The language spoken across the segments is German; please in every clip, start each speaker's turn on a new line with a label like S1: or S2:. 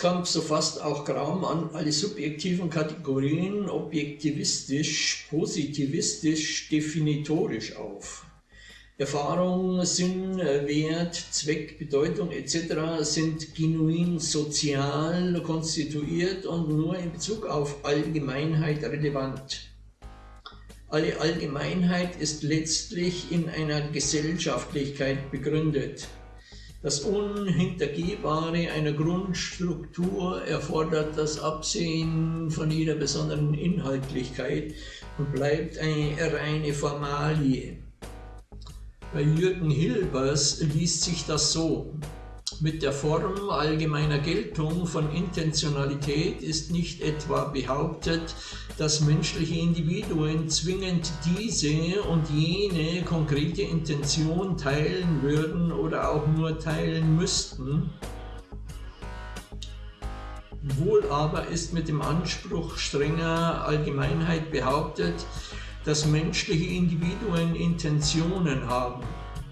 S1: Holzkamp, so fasst auch Graumann alle subjektiven Kategorien objektivistisch, positivistisch, definitorisch auf. Erfahrung, Sinn, Wert, Zweck, Bedeutung etc. sind genuin sozial konstituiert und nur in Bezug auf Allgemeinheit relevant. Alle Allgemeinheit ist letztlich in einer Gesellschaftlichkeit begründet. Das Unhintergehbare einer Grundstruktur erfordert das Absehen von jeder besonderen Inhaltlichkeit und bleibt eine reine Formalie. Bei Jürgen Hilbers liest sich das so. Mit der Form allgemeiner Geltung von Intentionalität ist nicht etwa behauptet, dass menschliche Individuen zwingend diese und jene konkrete Intention teilen würden oder auch nur teilen müssten. Wohl aber ist mit dem Anspruch strenger Allgemeinheit behauptet, dass menschliche Individuen Intentionen haben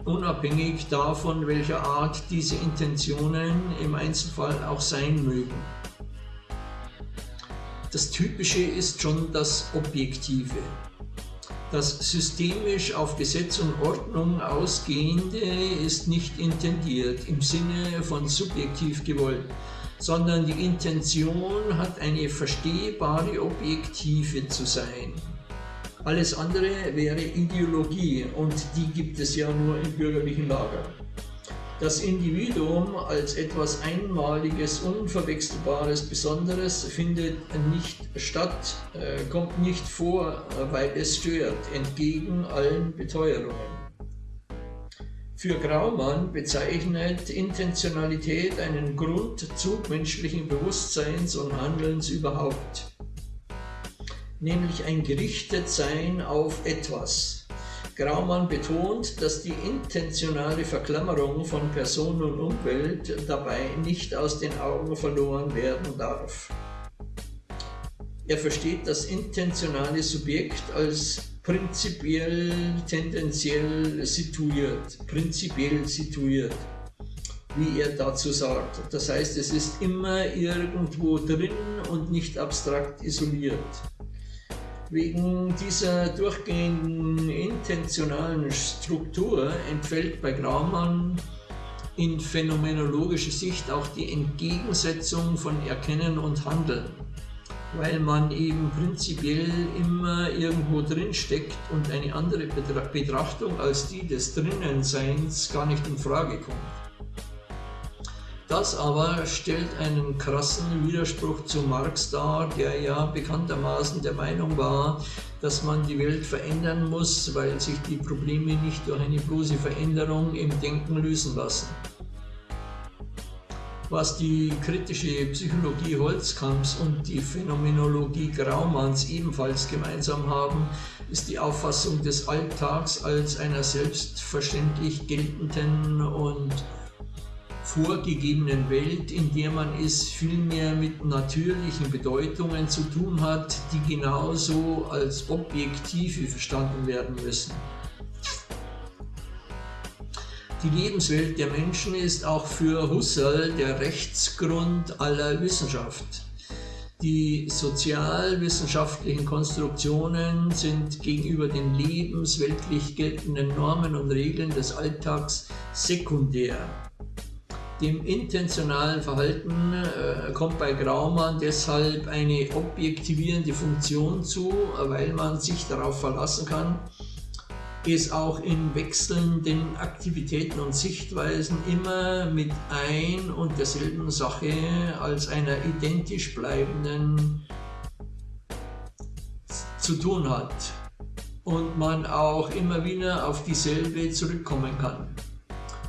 S1: unabhängig davon, welcher Art diese Intentionen im Einzelfall auch sein mögen. Das Typische ist schon das Objektive. Das systemisch auf Gesetz und Ordnung ausgehende ist nicht intendiert im Sinne von subjektiv gewollt, sondern die Intention hat eine verstehbare Objektive zu sein. Alles andere wäre Ideologie und die gibt es ja nur im bürgerlichen Lager. Das Individuum als etwas Einmaliges, Unverwechselbares, Besonderes findet nicht statt, äh, kommt nicht vor, weil es stört, entgegen allen Beteuerungen. Für Graumann bezeichnet Intentionalität einen Grundzug menschlichen Bewusstseins und Handelns überhaupt nämlich ein Gerichtetsein auf etwas. Graumann betont, dass die intentionale Verklammerung von Person und Umwelt dabei nicht aus den Augen verloren werden darf. Er versteht das intentionale Subjekt als prinzipiell tendenziell situiert, prinzipiell situiert, wie er dazu sagt. Das heißt, es ist immer irgendwo drin und nicht abstrakt isoliert. Wegen dieser durchgehenden intentionalen Struktur entfällt bei Graumann in phänomenologischer Sicht auch die Entgegensetzung von Erkennen und Handeln, weil man eben prinzipiell immer irgendwo drin steckt und eine andere Betrachtung als die des Drinnenseins gar nicht in Frage kommt. Das aber stellt einen krassen Widerspruch zu Marx dar, der ja bekanntermaßen der Meinung war, dass man die Welt verändern muss, weil sich die Probleme nicht durch eine bloße Veränderung im Denken lösen lassen. Was die kritische Psychologie Holzkamps und die Phänomenologie Graumanns ebenfalls gemeinsam haben, ist die Auffassung des Alltags als einer selbstverständlich geltenden und vorgegebenen Welt, in der man es vielmehr mit natürlichen Bedeutungen zu tun hat, die genauso als objektive verstanden werden müssen. Die Lebenswelt der Menschen ist auch für Husserl der Rechtsgrund aller Wissenschaft. Die sozialwissenschaftlichen Konstruktionen sind gegenüber den lebensweltlich geltenden Normen und Regeln des Alltags sekundär. Dem intentionalen Verhalten äh, kommt bei Graumann deshalb eine objektivierende Funktion zu, weil man sich darauf verlassen kann, es auch in wechselnden Aktivitäten und Sichtweisen immer mit ein und derselben Sache als einer identisch bleibenden zu tun hat und man auch immer wieder auf dieselbe zurückkommen kann.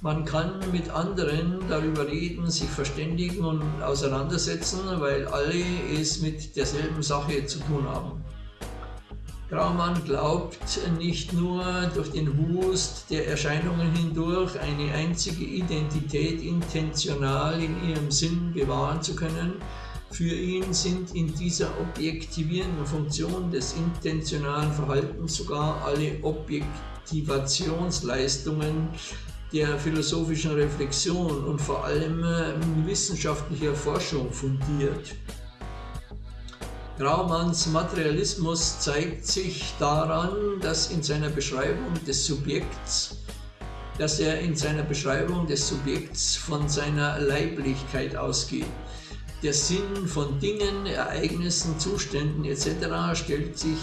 S1: Man kann mit anderen darüber reden, sich verständigen und auseinandersetzen, weil alle es mit derselben Sache zu tun haben. Graumann glaubt nicht nur durch den Wust der Erscheinungen hindurch eine einzige Identität intentional in ihrem Sinn bewahren zu können, für ihn sind in dieser objektivierenden Funktion des intentionalen Verhaltens sogar alle Objektivationsleistungen der philosophischen Reflexion und vor allem wissenschaftlicher Forschung fundiert. Graumanns Materialismus zeigt sich daran, dass in seiner Beschreibung des Subjekts dass er in seiner Beschreibung des Subjekts von seiner Leiblichkeit ausgeht. Der Sinn von Dingen, Ereignissen, Zuständen etc. stellt sich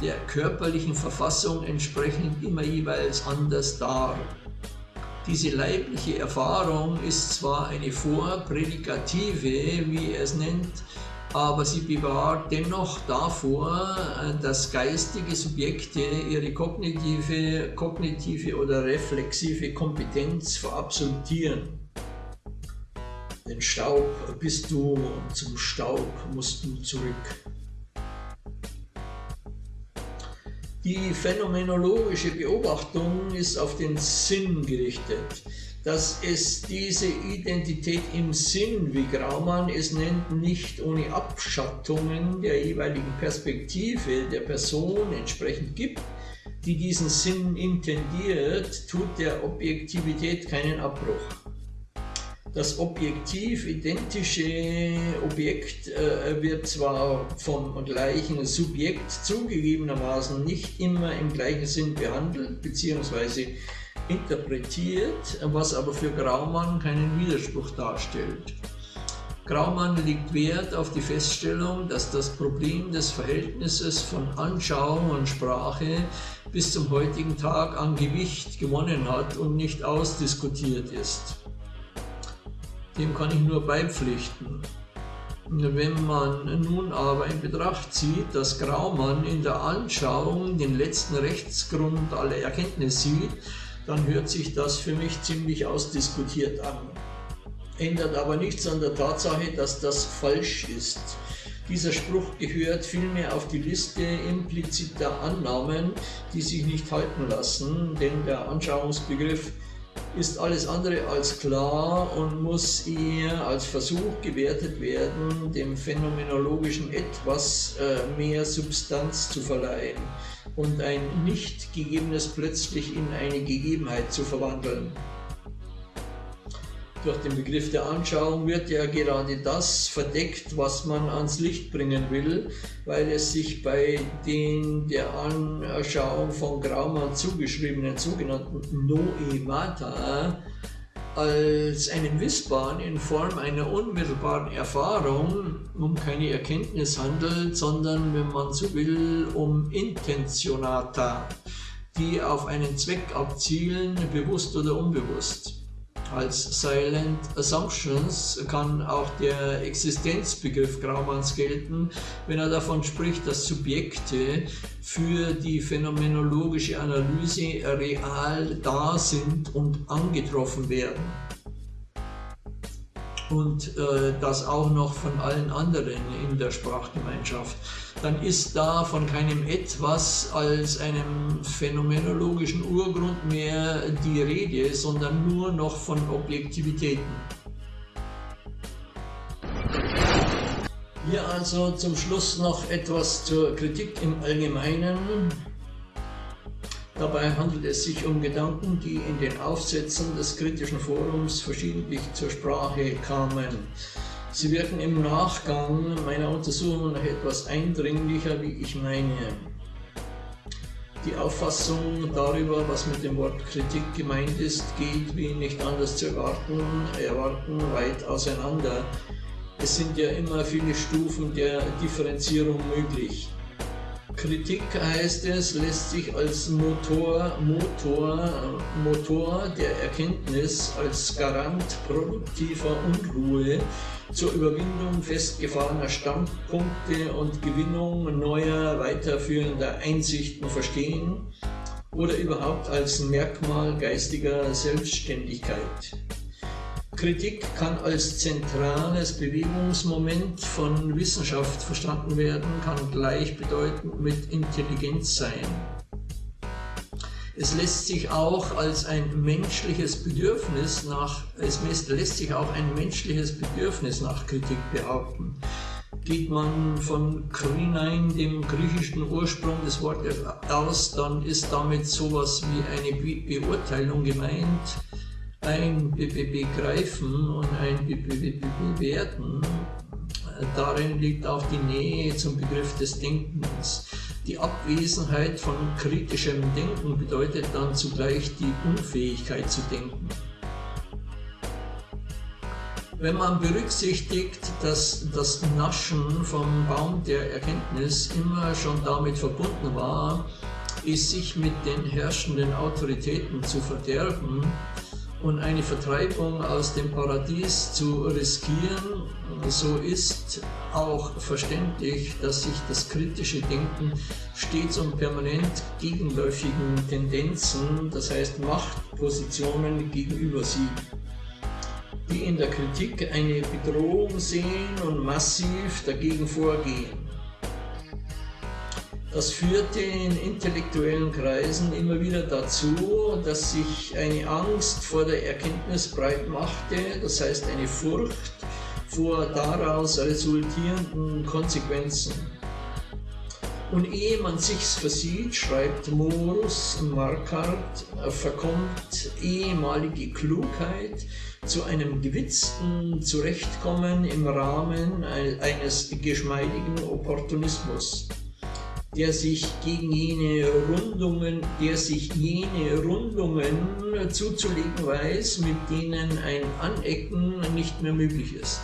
S1: der körperlichen Verfassung entsprechend immer jeweils anders dar. Diese leibliche Erfahrung ist zwar eine vorprädikative, wie er es nennt, aber sie bewahrt dennoch davor, dass geistige Subjekte ihre kognitive, kognitive oder reflexive Kompetenz verabsolutieren. Den Staub bist du, zum Staub musst du zurück. Die phänomenologische Beobachtung ist auf den Sinn gerichtet. Dass es diese Identität im Sinn, wie Graumann es nennt, nicht ohne Abschattungen der jeweiligen Perspektive der Person entsprechend gibt, die diesen Sinn intendiert, tut der Objektivität keinen Abbruch das objektiv identische Objekt äh, wird zwar vom gleichen Subjekt zugegebenermaßen nicht immer im gleichen Sinn behandelt bzw. interpretiert, was aber für Graumann keinen Widerspruch darstellt. Graumann legt Wert auf die Feststellung, dass das Problem des Verhältnisses von Anschauung und Sprache bis zum heutigen Tag an Gewicht gewonnen hat und nicht ausdiskutiert ist dem kann ich nur beipflichten. Wenn man nun aber in Betracht zieht, dass Graumann in der Anschauung den letzten Rechtsgrund aller Erkenntnis sieht, dann hört sich das für mich ziemlich ausdiskutiert an. Ändert aber nichts an der Tatsache, dass das falsch ist. Dieser Spruch gehört vielmehr auf die Liste impliziter Annahmen, die sich nicht halten lassen, denn der Anschauungsbegriff ist alles andere als klar und muss eher als Versuch gewertet werden, dem phänomenologischen etwas äh, mehr Substanz zu verleihen und ein nicht gegebenes plötzlich in eine Gegebenheit zu verwandeln. Durch den Begriff der Anschauung wird ja gerade das verdeckt, was man ans Licht bringen will, weil es sich bei den der Anschauung von Graumann zugeschriebenen sogenannten Noemata als einen Wissbaren in Form einer unmittelbaren Erfahrung um keine Erkenntnis handelt, sondern, wenn man so will, um Intentionata, die auf einen Zweck abzielen, bewusst oder unbewusst. Als Silent Assumptions kann auch der Existenzbegriff Graumanns gelten, wenn er davon spricht, dass Subjekte für die phänomenologische Analyse real da sind und angetroffen werden. Und äh, das auch noch von allen anderen in der Sprachgemeinschaft, dann ist da von keinem etwas als einem phänomenologischen Urgrund mehr die Rede, sondern nur noch von Objektivitäten. Hier also zum Schluss noch etwas zur Kritik im Allgemeinen. Dabei handelt es sich um Gedanken, die in den Aufsätzen des kritischen Forums verschiedentlich zur Sprache kamen. Sie wirken im Nachgang meiner Untersuchung noch etwas eindringlicher, wie ich meine. Die Auffassung darüber, was mit dem Wort Kritik gemeint ist, geht, wie nicht anders zu erwarten, erwarten weit auseinander. Es sind ja immer viele Stufen der Differenzierung möglich. Kritik heißt es, lässt sich als Motor, Motor, Motor der Erkenntnis, als Garant produktiver Unruhe zur Überwindung festgefahrener Standpunkte und Gewinnung neuer, weiterführender Einsichten verstehen oder überhaupt als Merkmal geistiger Selbstständigkeit. Kritik kann als zentrales Bewegungsmoment von Wissenschaft verstanden werden, kann gleichbedeutend mit Intelligenz sein. Es lässt sich auch als ein menschliches Bedürfnis nach, es lässt sich auch ein menschliches Bedürfnis nach Kritik behaupten. Geht man von Krinein, dem griechischen Ursprung des Wortes aus, dann ist damit sowas wie eine Be Beurteilung gemeint, ein Be Be Begreifen und ein Be Bewerten. Darin liegt auch die Nähe zum Begriff des Denkens. Die Abwesenheit von kritischem Denken bedeutet dann zugleich die Unfähigkeit zu denken. Wenn man berücksichtigt, dass das Naschen vom Baum der Erkenntnis immer schon damit verbunden war, es sich mit den herrschenden Autoritäten zu verderben und eine Vertreibung aus dem Paradies zu riskieren, so ist auch verständlich, dass sich das kritische Denken stets und permanent gegenläufigen Tendenzen, das heißt Machtpositionen gegenüber sieht die in der Kritik eine Bedrohung sehen und massiv dagegen vorgehen. Das führte in intellektuellen Kreisen immer wieder dazu, dass sich eine Angst vor der Erkenntnis breit machte, das heißt eine Furcht vor daraus resultierenden Konsequenzen. Und ehe man sich's versieht, schreibt Morus Markart, verkommt ehemalige Klugheit zu einem gewitzten Zurechtkommen im Rahmen eines geschmeidigen Opportunismus, der sich gegen jene Rundungen, der sich jene Rundungen zuzulegen weiß, mit denen ein Anecken nicht mehr möglich ist.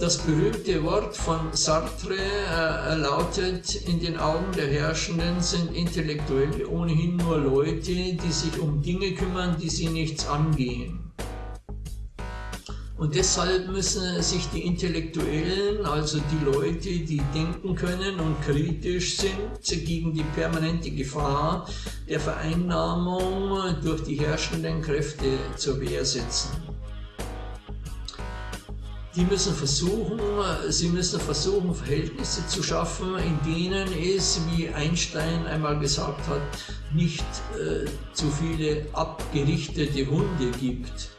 S1: Das berühmte Wort von Sartre äh, lautet, in den Augen der Herrschenden sind Intellektuelle ohnehin nur Leute, die sich um Dinge kümmern, die sie nichts angehen. Und deshalb müssen sich die Intellektuellen, also die Leute, die denken können und kritisch sind, gegen die permanente Gefahr der Vereinnahmung durch die herrschenden Kräfte zur Wehr setzen. Die müssen versuchen, sie müssen versuchen, Verhältnisse zu schaffen, in denen es, wie Einstein einmal gesagt hat, nicht äh, zu viele abgerichtete Hunde gibt,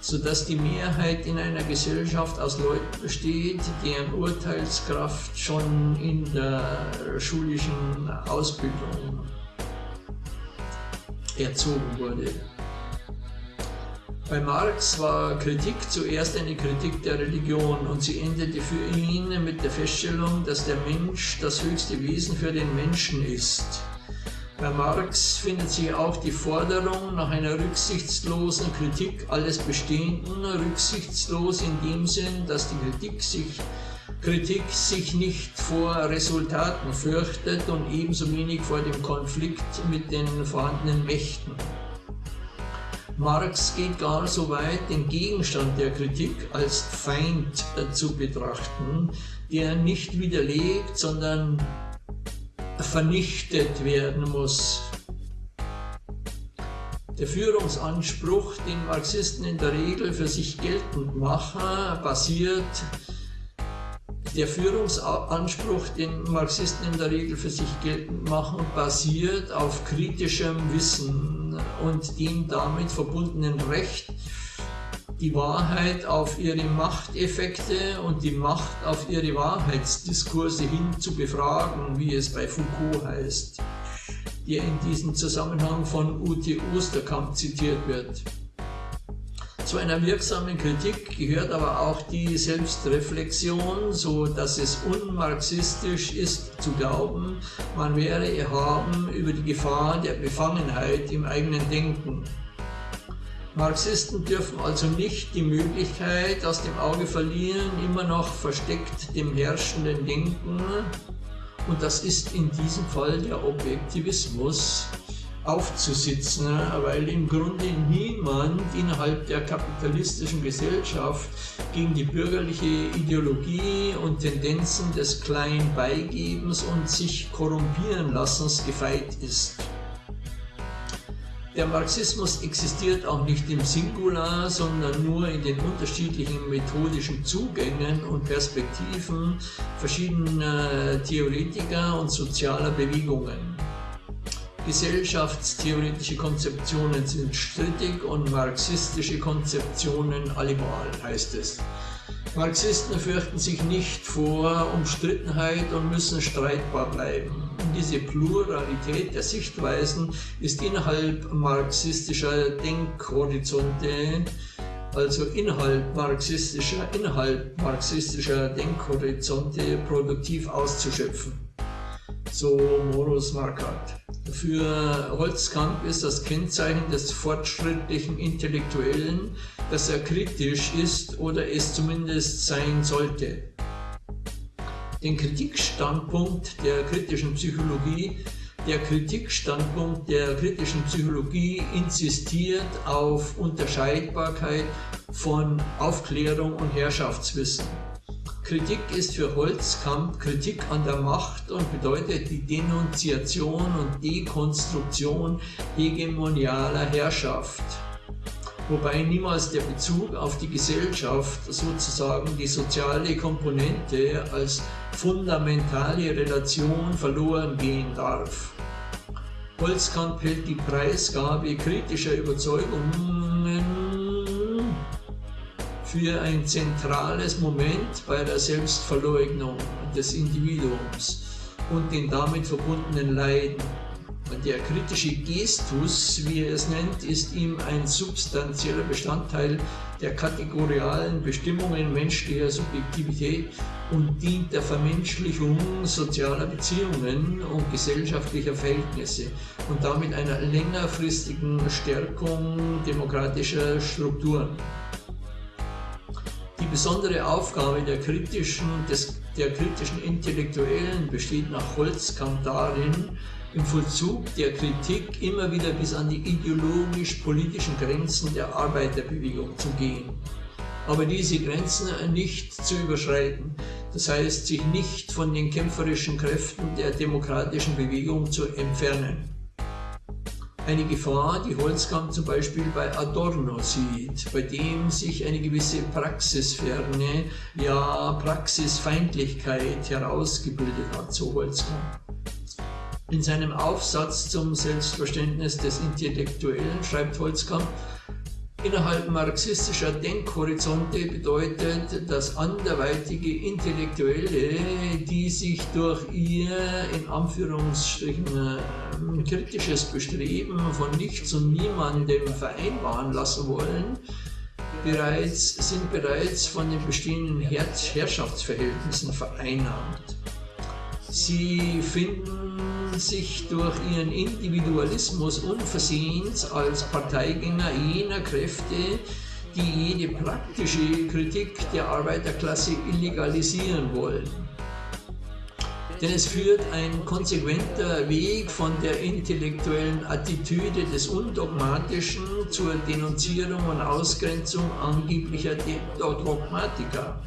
S1: sodass die Mehrheit in einer Gesellschaft aus Leuten besteht, deren Urteilskraft schon in der schulischen Ausbildung erzogen wurde. Bei Marx war Kritik zuerst eine Kritik der Religion und sie endete für ihn mit der Feststellung, dass der Mensch das höchste Wesen für den Menschen ist. Bei Marx findet sich auch die Forderung nach einer rücksichtslosen Kritik alles Bestehenden, rücksichtslos in dem Sinn, dass die Kritik sich, Kritik sich nicht vor Resultaten fürchtet und ebenso wenig vor dem Konflikt mit den vorhandenen Mächten. Marx geht gar so weit, den Gegenstand der Kritik als Feind äh, zu betrachten, der nicht widerlegt, sondern vernichtet werden muss. Der Führungsanspruch, den Marxisten in der Regel für sich geltend machen, basiert der Führungsanspruch, den Marxisten in der Regel für sich geltend machen, basiert auf kritischem Wissen und dem damit verbundenen Recht, die Wahrheit auf ihre Machteffekte und die Macht auf ihre Wahrheitsdiskurse hin zu befragen, wie es bei Foucault heißt, der in diesem Zusammenhang von Ute Osterkamp zitiert wird. Zu einer wirksamen Kritik gehört aber auch die Selbstreflexion, so dass es unmarxistisch ist zu glauben, man wäre erhaben über die Gefahr der Befangenheit im eigenen Denken. Marxisten dürfen also nicht die Möglichkeit aus dem Auge verlieren, immer noch versteckt dem herrschenden Denken, und das ist in diesem Fall der Objektivismus, aufzusitzen, weil im Grunde niemand innerhalb der kapitalistischen Gesellschaft gegen die bürgerliche Ideologie und Tendenzen des kleinen Beigebens und sich korrumpieren lassens gefeit ist. Der Marxismus existiert auch nicht im Singular, sondern nur in den unterschiedlichen methodischen Zugängen und Perspektiven verschiedener Theoretiker und sozialer Bewegungen. Gesellschaftstheoretische Konzeptionen sind strittig und marxistische Konzeptionen allemal, heißt es. Marxisten fürchten sich nicht vor Umstrittenheit und müssen streitbar bleiben. Diese Pluralität der Sichtweisen ist innerhalb marxistischer Denkhorizonte, also innerhalb marxistischer, innerhalb marxistischer Denkhorizonte produktiv auszuschöpfen. So Morus Marquardt. Für Holzkamp ist das Kennzeichen des fortschrittlichen Intellektuellen, dass er kritisch ist oder es zumindest sein sollte. Den Kritikstandpunkt der kritischen Psychologie der Kritikstandpunkt der kritischen Psychologie insistiert auf Unterscheidbarkeit von Aufklärung und Herrschaftswissen. Kritik ist für Holzkamp Kritik an der Macht und bedeutet die Denunziation und Dekonstruktion hegemonialer Herrschaft. Wobei niemals der Bezug auf die Gesellschaft, sozusagen die soziale Komponente als fundamentale Relation verloren gehen darf. Holzkamp hält die Preisgabe kritischer Überzeugungen für ein zentrales Moment bei der Selbstverleugnung des Individuums und den damit verbundenen Leiden. Der kritische Gestus, wie er es nennt, ist ihm ein substanzieller Bestandteil der kategorialen Bestimmungen menschlicher Subjektivität und dient der Vermenschlichung sozialer Beziehungen und gesellschaftlicher Verhältnisse und damit einer längerfristigen Stärkung demokratischer Strukturen. Die besondere Aufgabe der kritischen, des, der kritischen Intellektuellen besteht nach Holzkamp darin, im Vollzug der Kritik immer wieder bis an die ideologisch-politischen Grenzen der Arbeiterbewegung zu gehen. Aber diese Grenzen nicht zu überschreiten, das heißt sich nicht von den kämpferischen Kräften der demokratischen Bewegung zu entfernen eine Gefahr, die Holzkamp zum Beispiel bei Adorno sieht, bei dem sich eine gewisse Praxisferne, ja Praxisfeindlichkeit herausgebildet hat, so Holzkamp. In seinem Aufsatz zum Selbstverständnis des Intellektuellen schreibt Holzkamp, Innerhalb marxistischer Denkhorizonte bedeutet das anderweitige Intellektuelle, die sich durch ihr in Anführungsstrichen äh, kritisches Bestreben von nichts und niemandem vereinbaren lassen wollen, bereits, sind bereits von den bestehenden Herrschaftsverhältnissen vereinnahmt. Sie finden sich durch ihren Individualismus unversehens als Parteigänger jener Kräfte, die jede praktische Kritik der Arbeiterklasse illegalisieren wollen. Denn es führt ein konsequenter Weg von der intellektuellen Attitüde des Undogmatischen zur Denunzierung und Ausgrenzung angeblicher Dogmatiker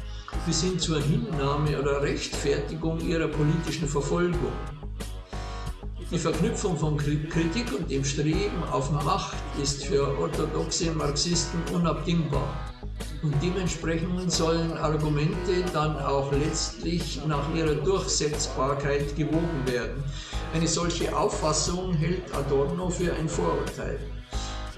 S1: bis hin zur Hinnahme oder Rechtfertigung ihrer politischen Verfolgung. Die Verknüpfung von Kritik und dem Streben auf Macht ist für orthodoxe Marxisten unabdingbar. Und dementsprechend sollen Argumente dann auch letztlich nach ihrer Durchsetzbarkeit gewogen werden. Eine solche Auffassung hält Adorno für ein Vorurteil.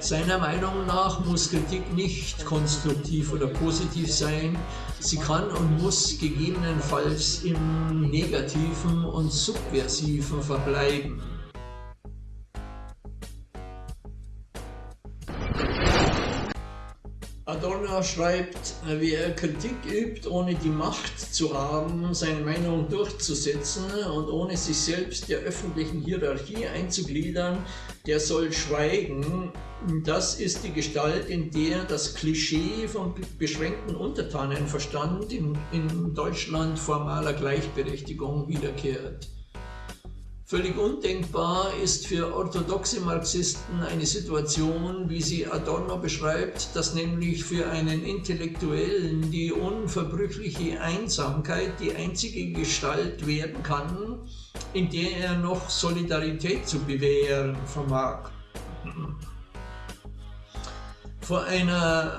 S1: Seiner Meinung nach muss Kritik nicht konstruktiv oder positiv sein, sie kann und muss gegebenenfalls im Negativen und Subversiven verbleiben. Adorno schreibt, wer Kritik übt, ohne die Macht zu haben, seine Meinung durchzusetzen und ohne sich selbst der öffentlichen Hierarchie einzugliedern, der soll schweigen. Das ist die Gestalt, in der das Klischee vom beschränkten Untertanenverstand in, in Deutschland formaler Gleichberechtigung wiederkehrt. Völlig undenkbar ist für orthodoxe Marxisten eine Situation, wie sie Adorno beschreibt, dass nämlich für einen Intellektuellen die unverbrüchliche Einsamkeit die einzige Gestalt werden kann, in der er noch Solidarität zu bewähren vermag. Vor einer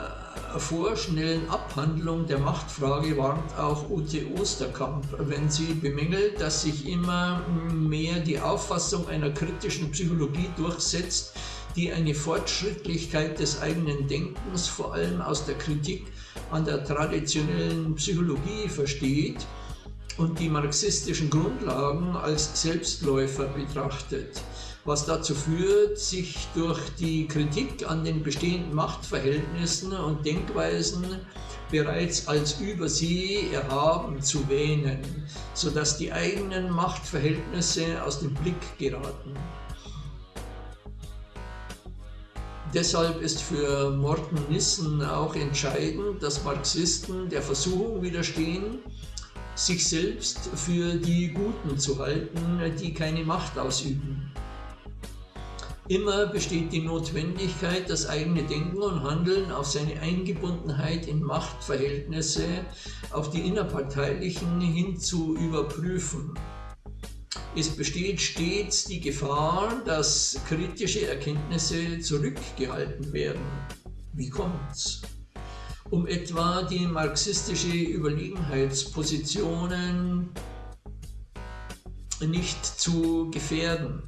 S1: vorschnellen Abhandlung der Machtfrage warnt auch Ute Osterkamp, wenn sie bemängelt, dass sich immer mehr die Auffassung einer kritischen Psychologie durchsetzt, die eine Fortschrittlichkeit des eigenen Denkens vor allem aus der Kritik an der traditionellen Psychologie versteht und die marxistischen Grundlagen als Selbstläufer betrachtet, was dazu führt, sich durch die Kritik an den bestehenden Machtverhältnissen und Denkweisen bereits als über sie erhaben zu wähnen, sodass die eigenen Machtverhältnisse aus dem Blick geraten. Deshalb ist für Morten Nissen auch entscheidend, dass Marxisten der Versuchung widerstehen, sich selbst für die Guten zu halten, die keine Macht ausüben. Immer besteht die Notwendigkeit, das eigene Denken und Handeln auf seine Eingebundenheit in Machtverhältnisse, auf die innerparteilichen hin zu überprüfen. Es besteht stets die Gefahr, dass kritische Erkenntnisse zurückgehalten werden. Wie kommt's? Um etwa die marxistische Überlegenheitspositionen nicht zu gefährden.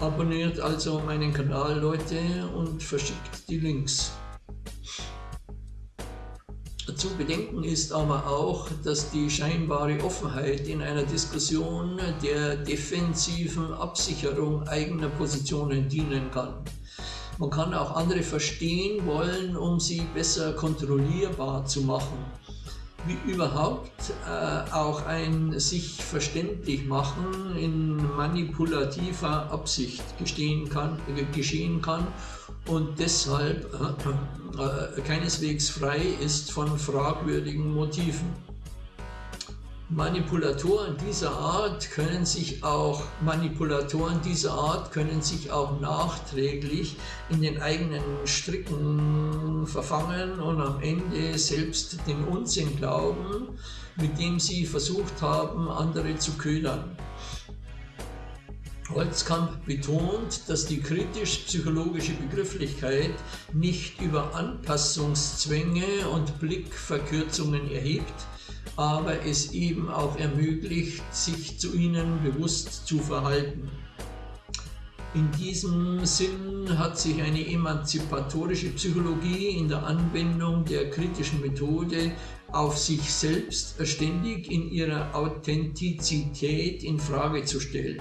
S1: Abonniert also meinen Kanal, Leute, und verschickt die Links. Zu bedenken ist aber auch, dass die scheinbare Offenheit in einer Diskussion der defensiven Absicherung eigener Positionen dienen kann. Man kann auch andere verstehen wollen, um sie besser kontrollierbar zu machen. Wie überhaupt äh, auch ein sich verständlich machen in manipulativer Absicht kann, äh, geschehen kann und deshalb äh, äh, keineswegs frei ist von fragwürdigen Motiven. Manipulatoren dieser Art können sich auch Manipulatoren dieser Art können sich auch nachträglich in den eigenen Stricken verfangen und am Ende selbst den Unsinn glauben, mit dem sie versucht haben, andere zu ködern. Holzkamp betont, dass die kritisch-psychologische Begrifflichkeit nicht über Anpassungszwänge und Blickverkürzungen erhebt, aber es eben auch ermöglicht, sich zu ihnen bewusst zu verhalten. In diesem Sinn hat sich eine emanzipatorische Psychologie in der Anwendung der kritischen Methode auf sich selbst ständig in ihrer Authentizität in Frage zu stellen.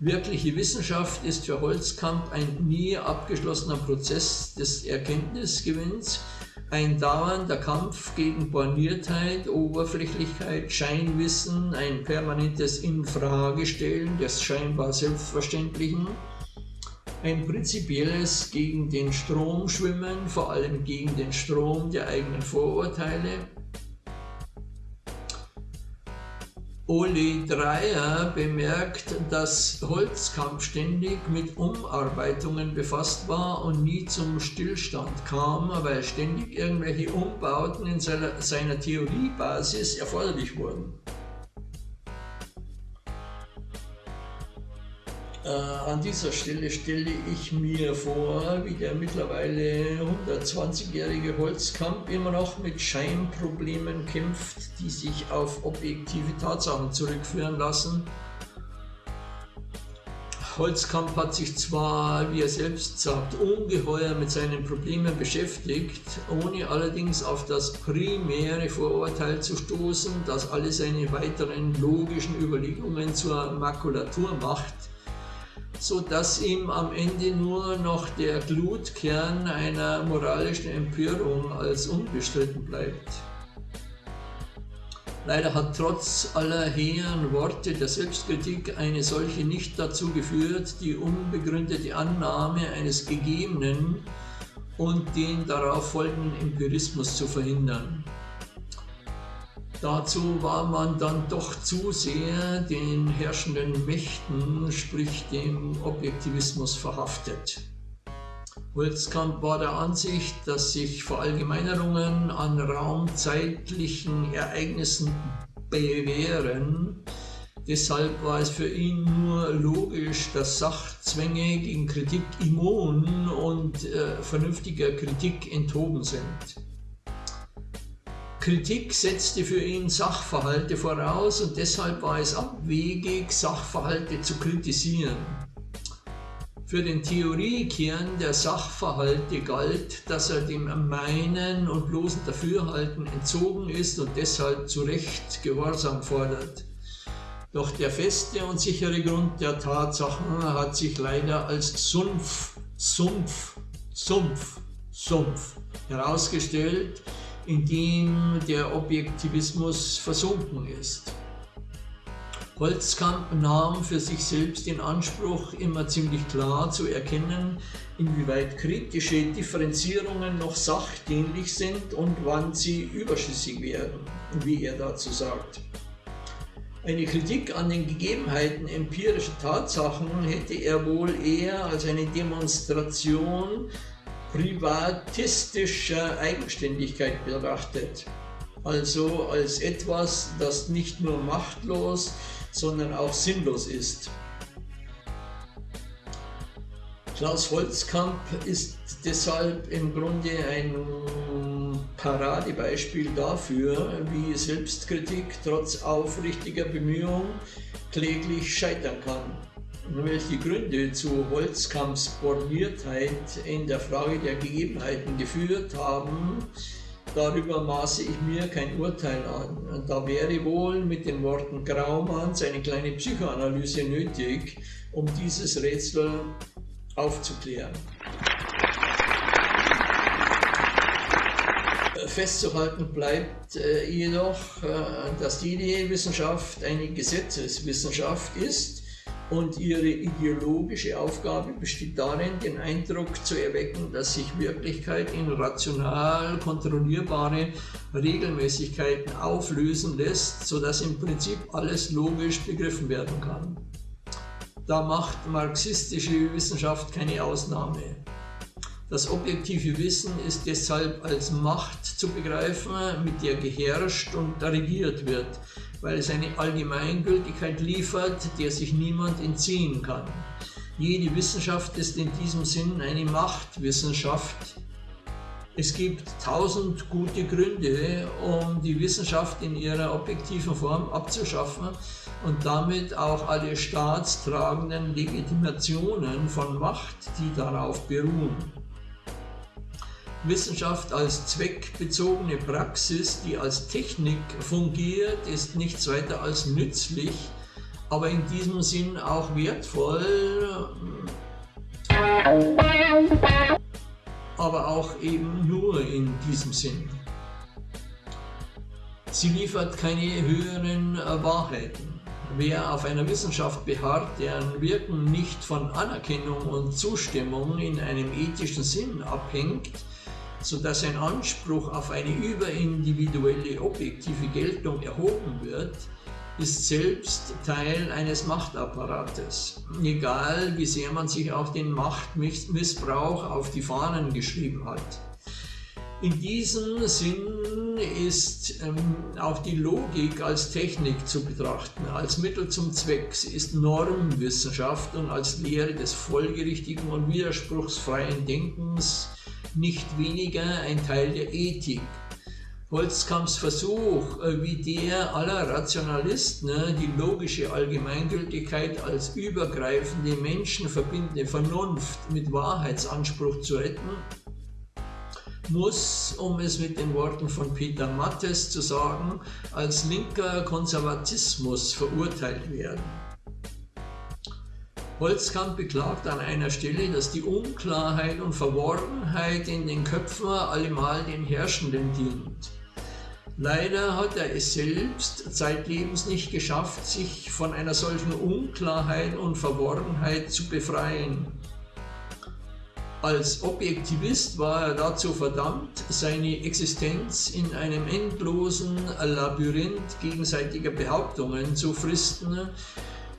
S1: Wirkliche Wissenschaft ist für Holzkamp ein nie abgeschlossener Prozess des Erkenntnisgewinns, ein dauernder Kampf gegen Borniertheit, Oberflächlichkeit, Scheinwissen, ein permanentes Infragestellen des scheinbar Selbstverständlichen, ein prinzipielles gegen den Strom schwimmen, vor allem gegen den Strom der eigenen Vorurteile, Oli Dreyer bemerkt, dass Holzkamp ständig mit Umarbeitungen befasst war und nie zum Stillstand kam, weil ständig irgendwelche Umbauten in seiner Theoriebasis erforderlich wurden. Äh, an dieser Stelle stelle ich mir vor, wie der mittlerweile 120-jährige Holzkamp immer noch mit Scheinproblemen kämpft, die sich auf objektive Tatsachen zurückführen lassen. Holzkamp hat sich zwar, wie er selbst sagt, ungeheuer mit seinen Problemen beschäftigt, ohne allerdings auf das primäre Vorurteil zu stoßen, das alle seine weiteren logischen Überlegungen zur Makulatur macht so dass ihm am Ende nur noch der Glutkern einer moralischen Empörung als unbestritten bleibt. Leider hat trotz aller hehren Worte der Selbstkritik eine solche nicht dazu geführt, die unbegründete Annahme eines Gegebenen und den darauf folgenden Empirismus zu verhindern. Dazu war man dann doch zu sehr den herrschenden Mächten, sprich dem Objektivismus verhaftet. Holzkamp war der Ansicht, dass sich Verallgemeinerungen an raumzeitlichen Ereignissen bewähren. Deshalb war es für ihn nur logisch, dass Sachzwänge gegen Kritik immun und äh, vernünftiger Kritik enthoben sind. Kritik setzte für ihn Sachverhalte voraus und deshalb war es abwegig, Sachverhalte zu kritisieren. Für den Theoriekern der Sachverhalte galt, dass er dem Meinen und bloßen Dafürhalten entzogen ist und deshalb zu Recht Gehorsam fordert. Doch der feste und sichere Grund der Tatsachen hat sich leider als Sumpf, Sumpf, Sumpf, Sumpf herausgestellt, in dem der Objektivismus versunken ist. Holzkamp nahm für sich selbst den Anspruch, immer ziemlich klar zu erkennen, inwieweit kritische Differenzierungen noch sachdienlich sind und wann sie überschüssig werden, wie er dazu sagt. Eine Kritik an den Gegebenheiten empirischer Tatsachen hätte er wohl eher als eine Demonstration privatistischer Eigenständigkeit betrachtet, also als etwas, das nicht nur machtlos, sondern auch sinnlos ist. Klaus Holzkamp ist deshalb im Grunde ein Paradebeispiel dafür, wie Selbstkritik trotz aufrichtiger Bemühungen kläglich scheitern kann. Welche Gründe zu Holzkamps Borniertheit in der Frage der Gegebenheiten geführt haben, Darüber maße ich mir kein Urteil an. Da wäre wohl mit den Worten Graumanns eine kleine Psychoanalyse nötig, um dieses Rätsel aufzuklären. Festzuhalten bleibt äh, jedoch, äh, dass jede Wissenschaft eine Gesetzeswissenschaft ist und ihre ideologische Aufgabe besteht darin, den Eindruck zu erwecken, dass sich Wirklichkeit in rational kontrollierbare Regelmäßigkeiten auflösen lässt, sodass im Prinzip alles logisch begriffen werden kann. Da macht marxistische Wissenschaft keine Ausnahme. Das objektive Wissen ist deshalb als Macht zu begreifen, mit der geherrscht und regiert wird, weil es eine Allgemeingültigkeit liefert, der sich niemand entziehen kann. Jede Wissenschaft ist in diesem Sinn eine Machtwissenschaft. Es gibt tausend gute Gründe, um die Wissenschaft in ihrer objektiven Form abzuschaffen und damit auch alle staatstragenden Legitimationen von Macht, die darauf beruhen. Wissenschaft als zweckbezogene Praxis, die als Technik fungiert, ist nichts weiter als nützlich, aber in diesem Sinn auch wertvoll, aber auch eben nur in diesem Sinn. Sie liefert keine höheren Wahrheiten. Wer auf einer Wissenschaft beharrt, deren Wirken nicht von Anerkennung und Zustimmung in einem ethischen Sinn abhängt, sodass ein Anspruch auf eine überindividuelle objektive Geltung erhoben wird, ist selbst Teil eines Machtapparates, egal wie sehr man sich auch den Machtmissbrauch auf die Fahnen geschrieben hat. In diesem Sinn ist ähm, auch die Logik als Technik zu betrachten, als Mittel zum Zweck. Sie ist Normwissenschaft und als Lehre des folgerichtigen und widerspruchsfreien Denkens nicht weniger ein Teil der Ethik. Holzkamps Versuch, äh, wie der aller Rationalisten, ne, die logische Allgemeingültigkeit als übergreifende, menschenverbindende Vernunft mit Wahrheitsanspruch zu retten, muss, um es mit den Worten von Peter Mattes zu sagen, als linker Konservatismus verurteilt werden. Holzkamp beklagt an einer Stelle, dass die Unklarheit und Verworrenheit in den Köpfen allemal den Herrschenden dient. Leider hat er es selbst zeitlebens nicht geschafft, sich von einer solchen Unklarheit und Verworrenheit zu befreien. Als Objektivist war er dazu verdammt, seine Existenz in einem endlosen Labyrinth gegenseitiger Behauptungen zu fristen,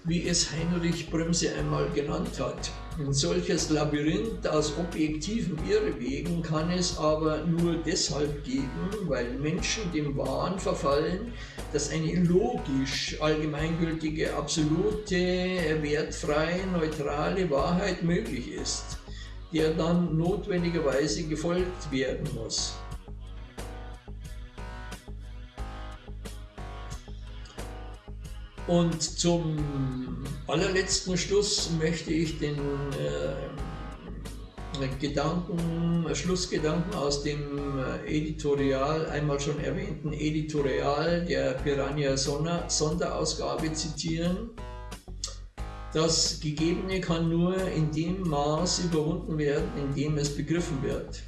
S1: wie es Heinrich Bremse einmal genannt hat. Ein solches Labyrinth aus objektiven Irrwegen kann es aber nur deshalb geben, weil Menschen dem Wahn verfallen, dass eine logisch allgemeingültige, absolute, wertfreie, neutrale Wahrheit möglich ist, der dann notwendigerweise gefolgt werden muss. Und zum allerletzten Schluss möchte ich den äh, Gedanken, Schlussgedanken aus dem Editorial, einmal schon erwähnten Editorial der Piranha Sonderausgabe zitieren. Das Gegebene kann nur in dem Maß überwunden werden, in dem es begriffen wird.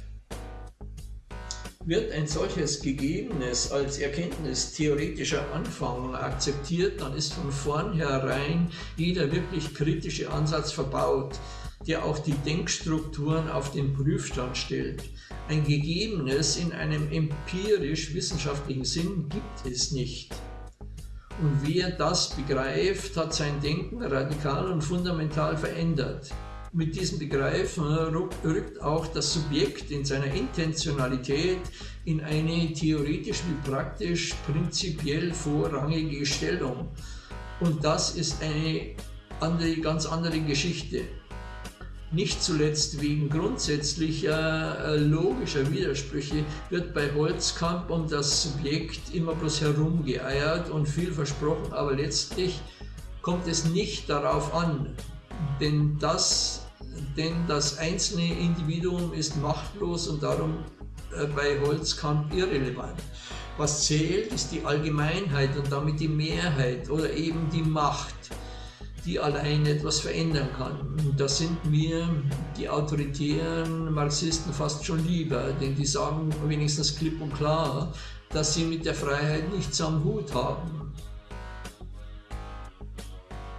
S1: Wird ein solches Gegebenes als Erkenntnis theoretischer Anfang akzeptiert, dann ist von vornherein jeder wirklich kritische Ansatz verbaut, der auch die Denkstrukturen auf den Prüfstand stellt. Ein Gegebenes in einem empirisch-wissenschaftlichen Sinn gibt es nicht. Und wer das begreift, hat sein Denken radikal und fundamental verändert. Mit diesem Begreifen rückt auch das Subjekt in seiner Intentionalität in eine theoretisch wie praktisch prinzipiell vorrangige Stellung. Und das ist eine andere, ganz andere Geschichte. Nicht zuletzt wegen grundsätzlicher äh, logischer Widersprüche wird bei Holzkamp um das Subjekt immer bloß herumgeeiert und viel versprochen, aber letztlich kommt es nicht darauf an, denn das denn das einzelne Individuum ist machtlos und darum äh, bei Holzkamp irrelevant. Was zählt, ist die Allgemeinheit und damit die Mehrheit oder eben die Macht, die allein etwas verändern kann. Da sind mir die autoritären Marxisten fast schon lieber, denn die sagen wenigstens klipp und klar, dass sie mit der Freiheit nichts am Hut haben.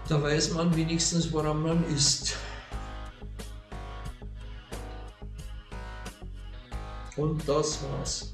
S1: Da weiß man wenigstens, woran man ist. Und das war's.